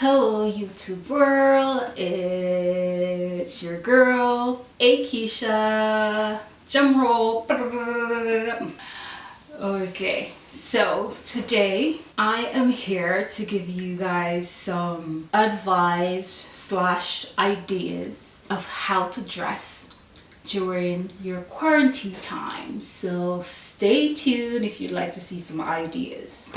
Hello YouTube world, it's your girl, Akeisha, Jum roll. Okay, so today I am here to give you guys some advice slash ideas of how to dress during your quarantine time. So stay tuned if you'd like to see some ideas.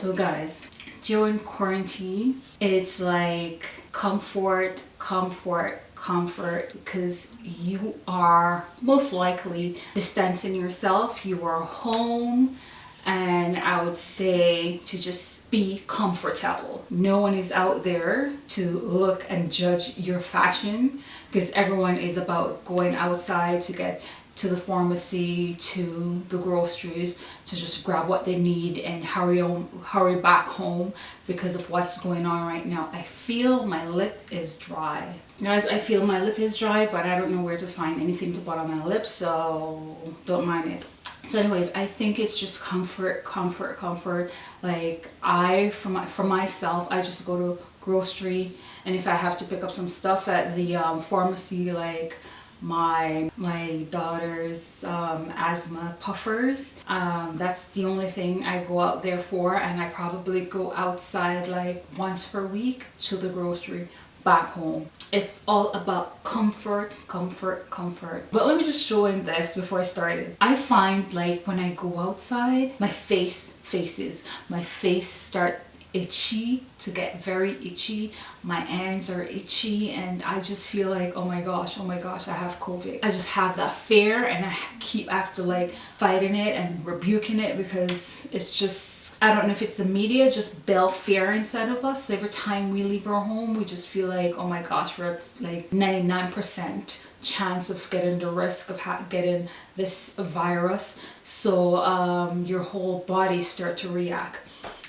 So guys, during quarantine, it's like comfort, comfort, comfort because you are most likely distancing yourself. You are home and I would say to just be comfortable. No one is out there to look and judge your fashion because everyone is about going outside to get to the pharmacy, to the groceries, to just grab what they need and hurry on, hurry back home because of what's going on right now. I feel my lip is dry. Guys, I feel my lip is dry, but I don't know where to find anything to put on my lips, so don't mind it. So anyways, I think it's just comfort, comfort, comfort. Like I, for, my, for myself, I just go to grocery and if I have to pick up some stuff at the um, pharmacy, like my my daughter's um, asthma puffers. Um, that's the only thing I go out there for and I probably go outside like once per week to the grocery back home. It's all about comfort comfort comfort. But let me just show in this before I started I find like when I go outside my face faces my face start itchy to get very itchy. My hands are itchy and I just feel like oh my gosh oh my gosh I have COVID. I just have that fear and I keep after like fighting it and rebuking it because it's just I don't know if it's the media just build fear inside of us. Every time we leave our home we just feel like oh my gosh we're at like 99% chance of getting the risk of getting this virus. So um, your whole body start to react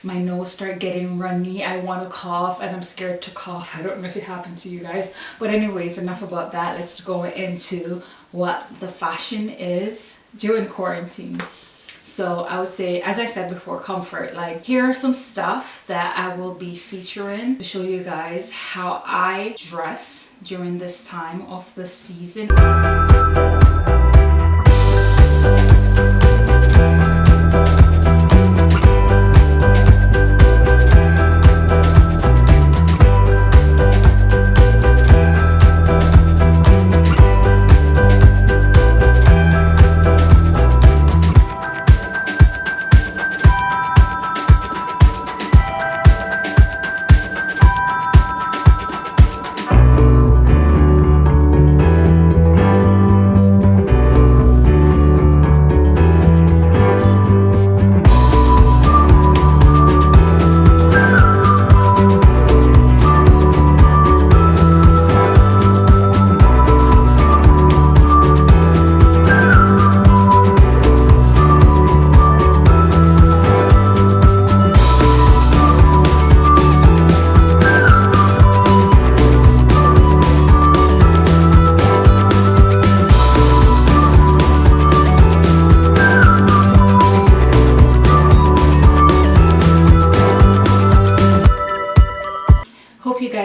my nose start getting runny i want to cough and i'm scared to cough i don't know if it happened to you guys but anyways enough about that let's go into what the fashion is during quarantine so I would say, as I said before, comfort. Like here are some stuff that I will be featuring to show you guys how I dress during this time of the season.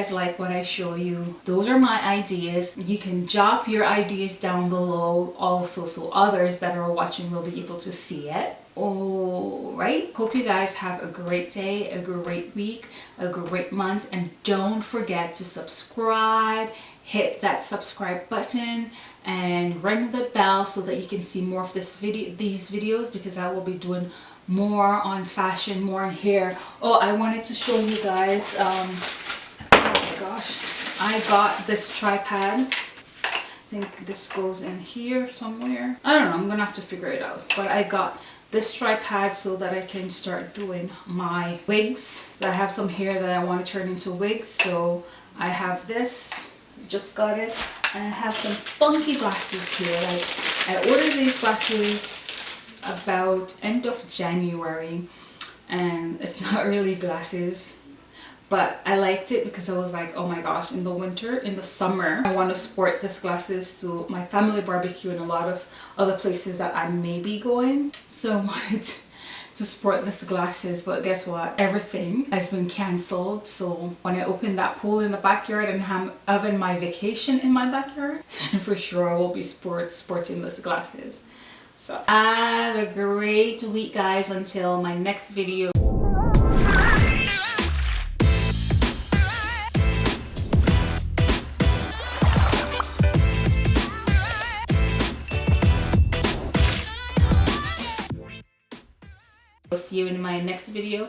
Guys like what I show you, those are my ideas. You can drop your ideas down below also so others that are watching will be able to see it. Alright, hope you guys have a great day, a great week, a great month, and don't forget to subscribe, hit that subscribe button, and ring the bell so that you can see more of this video, these videos because I will be doing more on fashion, more on hair. Oh, I wanted to show you guys um, gosh. I got this tripod. I think this goes in here somewhere. I don't know. I'm going to have to figure it out. But I got this tripod so that I can start doing my wigs. So I have some hair that I want to turn into wigs. So I have this. Just got it. And I have some funky glasses here. Like I ordered these glasses about end of January. And it's not really glasses but I liked it because I was like, oh my gosh, in the winter, in the summer, I want to sport these glasses to my family barbecue and a lot of other places that I may be going. So I wanted to sport these glasses but guess what? Everything has been cancelled. So when I open that pool in the backyard and have having my vacation in my backyard for sure I will be sport sporting these glasses so have a great week guys until my next video see you in my next video